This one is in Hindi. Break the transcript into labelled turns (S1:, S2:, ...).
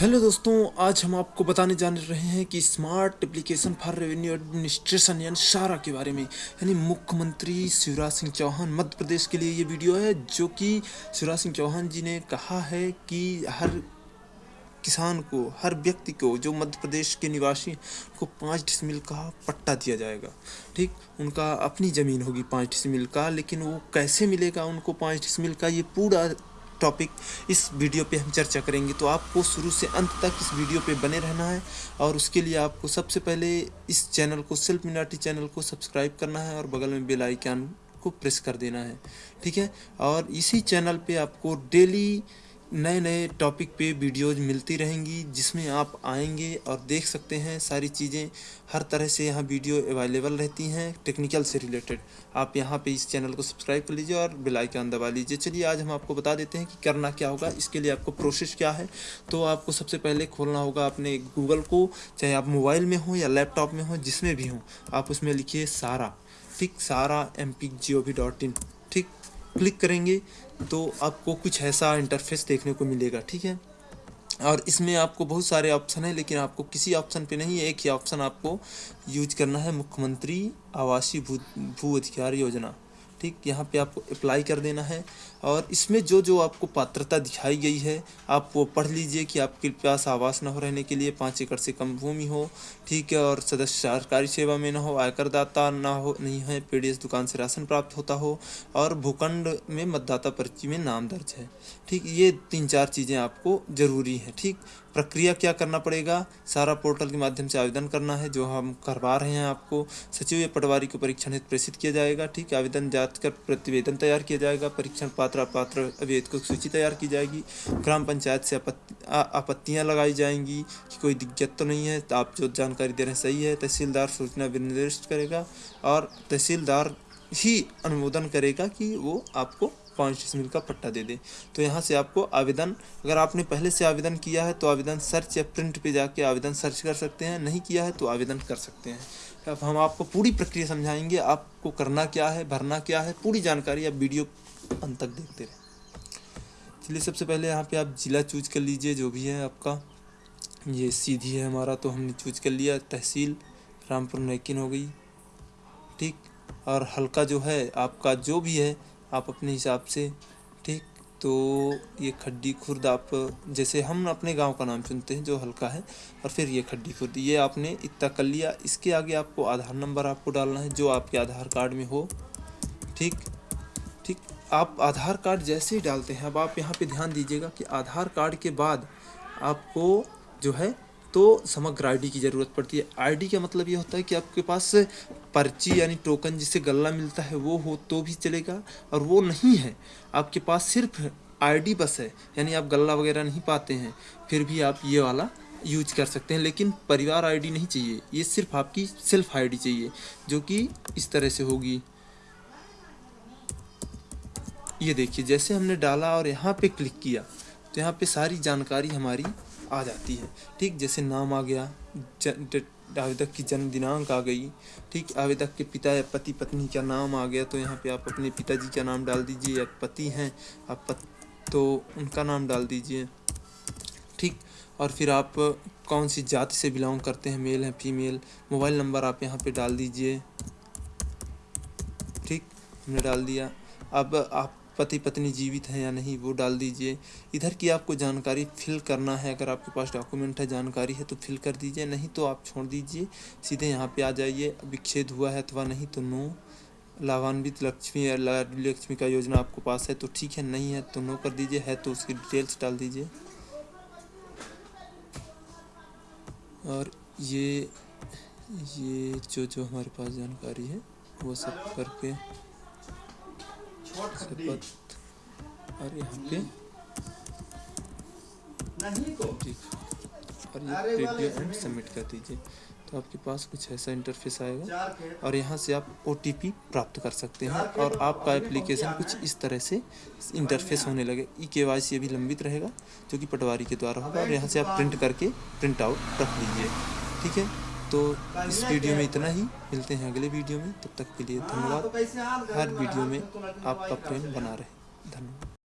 S1: हेलो दोस्तों, आज हम आपको बताने जा रहे हैं कि smart application for revenue administration यानी शारा के बारे में, यानी मुख्यमंत्री शिवराज सिंह चौहान मध्य प्रदेश के लिए ये वीडियो है, जो कि शिवराज सिंह चौहान जी ने कहा है कि हर किसान को, हर व्यक्ति को, जो मध्य प्रदेश के निवासी को पाँच डिसमिल का पट्टा दिया जाएगा। ठीक? उनका अपनी ज़मीन होगी पाँच डिसमिल का, लेकिन वो कैसे मिलेगा उनको पाँच डिसमिल का ये पूरा टॉपिक इस वीडियो पे हम चर्चा करेंगे। तो आपको शुरू से अंत तक इस वीडियो पे बने रहना है और उसके लिए आपको सबसे पहले इस चैनल को सेल्फ मिनाटी चैनल को सब्सक्राइब करना है और बगल में बेल आइकन को प्रेस कर देना है। ठीक है? और इसी चैनल पे आपको डेली नए नए टॉपिक पे वीडियोज़ मिलती रहेंगी, जिसमें आप आएँगे और देख सकते हैं सारी चीज़ें। हर तरह से यहाँ वीडियो अवेलेबल रहती हैं टेक्निकल से रिलेटेड आप यहाँ पे इस चैनल को सब्सक्राइब कर लीजिए और बेल आइकन दबा लीजिए। चलिए, आज हम आपको बता देते हैं कि करना क्या होगा। इसके लिए आपको प्रोसेस क्या है? तो आपको सबसे पहले खोलना होगा अपने गूगल को, चाहे आप मोबाइल में हो या लैपटॉप में हो, जिसमें भी हो। आप उसमें लिखिए सारा। ठीक, सारा M P G O V dot in click करेंगे तो आपको कुछ ऐसा इंटरफेस देखने को मिलेगा, ठीक है? और इसमें आपको बहुत सारे ऑप्शन हैं, लेकिन आपको किसी ऑप्शन पे नहीं, एक ही ऑप्शन आपको यूज़ करना है मुख्यमंत्री आवासीय भू भू अधिकार योजना। ठीक, यहाँ पे आपको अप्लाई कर देना है। और इसमें जो जो आपको पात्रता दिखाई गई है, आप वो पढ़ लीजिए कि आपके पास आवास न हो रहने के लिए पाँच एकड़ से कम भूमि हो। ठीक है, और सदस्य सरकारी सेवा में न हो, आयकरदाता ना हो, नहीं है, पीडीएस दुकान से राशन प्राप्त होता हो, और भूखंड में मतदाता पर्ची में नाम दर्ज है। ठीक, ये तीन चार चीज़ें आपको ज़रूरी हैं। ठीक प्रक्रिया क्या करना पड़ेगा? सारा पोर्टल के माध्यम से आवेदन करना है, जो हम करवा रहे हैं आपको। सचिव या पटवारी को परीक्षण हेतु प्रेषित किया जाएगा, ठीक आवेदन जाँच कर प्रतिवेदन तैयार किया जाएगा, परीक्षण पात्र अपात्र अवैध को सूची तैयार की जाएगी। ग्राम पंचायत से आपत्तियाँ लगाई जाएँगी कि कोई दिक्कत तो नहीं है तो आप जो जानकारी दे रहे हैं सही है, तहसीलदार सूचना निर्दिष्ट करेगा और तहसीलदार ही अनुमोदन करेगा कि वो आपको पाँच डिसमिल का पट्टा दे दे। तो यहाँ से आपको आवेदन, अगर आपने पहले से आवेदन किया है तो आवेदन सर्च या प्रिंट पे जाके आवेदन सर्च कर सकते हैं, नहीं किया है तो आवेदन कर सकते हैं। अब हम आपको पूरी प्रक्रिया समझाएँगे, आपको करना क्या है, भरना क्या है, पूरी जानकारी आप वीडियो अंत तक देखते रहें। चलिए सबसे पहले यहाँ पे आप ज़िला चूज़ कर लीजिए, जो भी है आपका। ये सीधी है हमारा तो हमने चूज़ कर लिया, तहसील, रामपुर नैकिन हो गई। ठीक? और हल्का जो है आपका जो भी है, आप अपने हिसाब से, ठीक? तो ये खड्डी खुर्द आप, जैसे हम अपने गाँव का नाम चुनते हैं जो हल्का है, और फिर ये खड्डी खुर्द। ये आपने इतना कर लिया, इसके आगे आपको आधार नंबर आपको डालना है, जो आपके आधार कार्ड में हो, ठीक? ठीक, आप आधार कार्ड जैसे ही डालते हैं, अब आप यहाँ पे ध्यान दीजिएगा कि आधार कार्ड के बाद आपको जो है तो समग्र आईडी की ज़रूरत पड़ती है। आईडी का मतलब ये होता है कि आपके पास पर्ची यानी टोकन जिससे गल्ला मिलता है, वो हो तो भी चलेगा और वो नहीं है। आपके पास सिर्फ़ आईडी बस है, यानी आप गल्ला वगैरह नहीं पाते हैं, फिर भी आप ये वाला यूज़ कर सकते हैं। लेकिन परिवार आईडी नहीं चाहिए, ये सिर्फ़ आपकी सेल्फ आईडी चाहिए, जो कि इस तरह से होगी। ये देखिए, जैसे हमने डाला और यहाँ पे क्लिक किया तो यहाँ पे सारी जानकारी हमारी आ जाती है। ठीक जैसे नाम आ गया आवेदक की जन्म दिनांक आ गई। ठीक आवेदक के पिता या पति पत्नी का नाम आ गया तो यहाँ पे आप अपने पिताजी का नाम डाल दीजिए या पति हैं आप पत, तो उनका नाम डाल दीजिए। ठीक और फिर आप कौन सी जाति से बिलोंग करते हैं मेल हैं फीमेल मोबाइल नंबर आप यहाँ पे डाल दीजिए। ठीक हमने डाल दिया। अब आप पति पत्नी जीवित हैं या नहीं, वो डाल दीजिए। इधर की आपको जानकारी फिल करना है, अगर आपके पास डॉक्यूमेंट है, जानकारी है तो फिल कर दीजिए। नहीं तो आप छोड़ दीजिए। सीधे यहाँ पे आ जाइए। विच्छेद हुआ है अथवा नहीं तो नो। लाभान्वित लक्ष्मी या लक्ष्मी का योजना आपको पास है तो ठीक है। नहीं है तो नो कर दीजिए। है तो उसकी डिटेल्स डाल दीजिए। और ये ये जो जो हमारे पास जानकारी है, वो सब करके शपथ और यहाँ पे ठीक और ये प्रीव्यू एंड सबमिट कर दीजिए तो आपके पास कुछ ऐसा इंटरफेस आएगा और यहाँ से आप ओटीपी प्राप्त कर सकते हैं और आपका एप्लीकेशन कुछ इस तरह से इंटरफेस होने लगे। ई के वाई सी अभी लंबित रहेगा जो कि पटवारी के द्वारा होगा और यहाँ से आप प्रिंट करके प्रिंट आउट रख लीजिए ठीक है? तो इस वीडियो में इतना ही। मिलते हैं अगले वीडियो में। तब तक के लिए धन्यवाद। हर वीडियो में आपका प्रेम बना रहे। धन्यवाद।